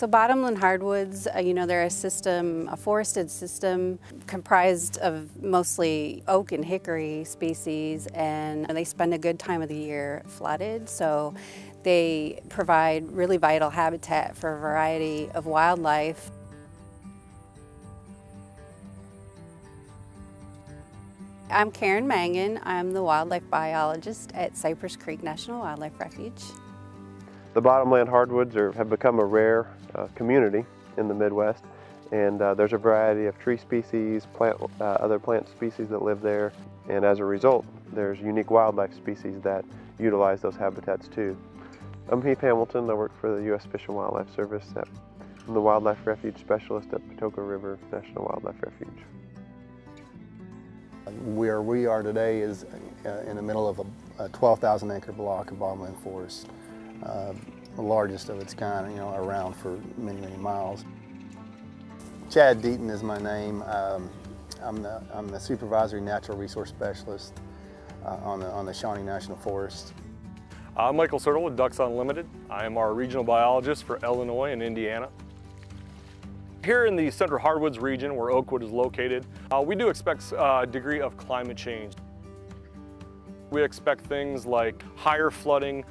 So bottomland hardwoods, uh, you know, they're a system, a forested system comprised of mostly oak and hickory species and they spend a good time of the year flooded. So they provide really vital habitat for a variety of wildlife. I'm Karen Mangan. I'm the wildlife biologist at Cypress Creek National Wildlife Refuge. The bottomland hardwoods are, have become a rare uh, community in the Midwest and uh, there's a variety of tree species, plant, uh, other plant species that live there and as a result there's unique wildlife species that utilize those habitats too. I'm Heath Hamilton. I work for the U.S. Fish and Wildlife Service. At, I'm the Wildlife Refuge Specialist at Patoka River National Wildlife Refuge. Where we are today is uh, in the middle of a, a 12,000 acre block of bottomland forest, uh, the largest of its kind, you know, around for many, many miles. Chad Deaton is my name. Um, I'm, the, I'm the Supervisory Natural Resource Specialist uh, on, the, on the Shawnee National Forest. I'm Michael Sertle with Ducks Unlimited. I am our regional biologist for Illinois and Indiana. Here in the Central Hardwoods region where Oakwood is located, uh, we do expect uh, a degree of climate change. We expect things like higher flooding.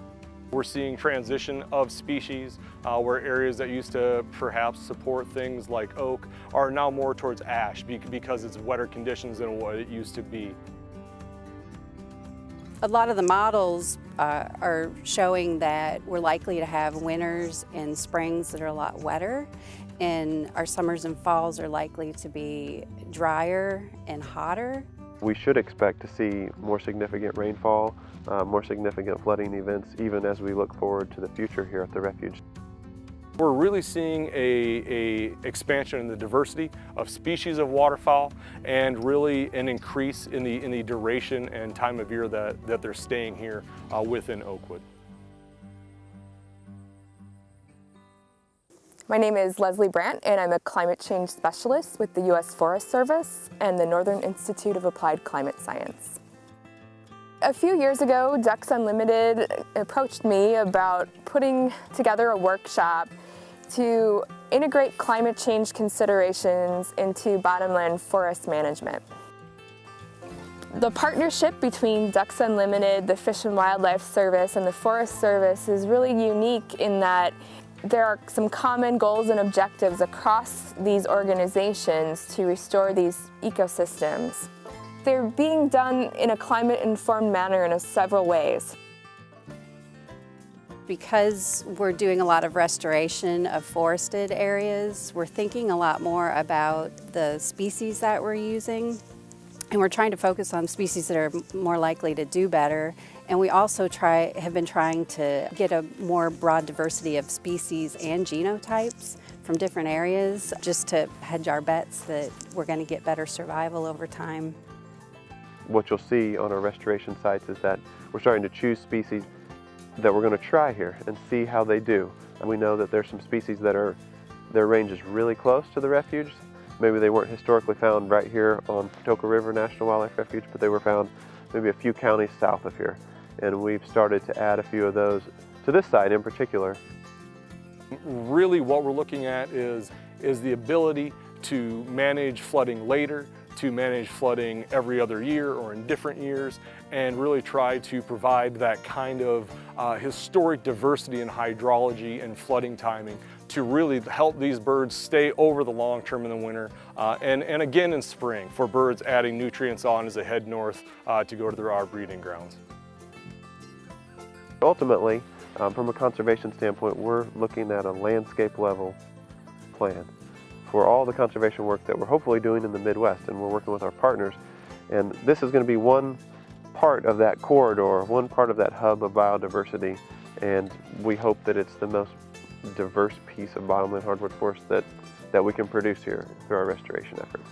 We're seeing transition of species uh, where areas that used to perhaps support things like oak are now more towards ash because it's wetter conditions than what it used to be. A lot of the models uh, are showing that we're likely to have winters and springs that are a lot wetter and our summers and falls are likely to be drier and hotter. We should expect to see more significant rainfall, uh, more significant flooding events even as we look forward to the future here at the refuge. We're really seeing a, a, expansion in the diversity of species of waterfowl and really an increase in the, in the duration and time of year that, that they're staying here uh, within Oakwood. My name is Leslie Brandt and I'm a climate change specialist with the U.S. Forest Service and the Northern Institute of Applied Climate Science. A few years ago, Ducks Unlimited approached me about putting together a workshop to integrate climate change considerations into bottomland forest management. The partnership between Ducks Unlimited, the Fish and Wildlife Service, and the Forest Service is really unique in that there are some common goals and objectives across these organizations to restore these ecosystems. They're being done in a climate-informed manner in several ways. Because we're doing a lot of restoration of forested areas, we're thinking a lot more about the species that we're using and we're trying to focus on species that are more likely to do better. And we also try, have been trying to get a more broad diversity of species and genotypes from different areas just to hedge our bets that we're going to get better survival over time. What you'll see on our restoration sites is that we're starting to choose species that we're going to try here and see how they do. And we know that there's some species that are, their range is really close to the refuge, Maybe they weren't historically found right here on Patoka River National Wildlife Refuge, but they were found maybe a few counties south of here. And we've started to add a few of those to this site in particular. Really what we're looking at is, is the ability to manage flooding later, to manage flooding every other year or in different years and really try to provide that kind of uh, historic diversity in hydrology and flooding timing to really help these birds stay over the long term in the winter uh, and, and again in spring for birds adding nutrients on as they head north uh, to go to their our breeding grounds. Ultimately, um, from a conservation standpoint, we're looking at a landscape level plan for all the conservation work that we're hopefully doing in the Midwest and we're working with our partners. And this is going to be one part of that corridor, one part of that hub of biodiversity and we hope that it's the most diverse piece of bottomland hardwood forest that, that we can produce here through our restoration efforts.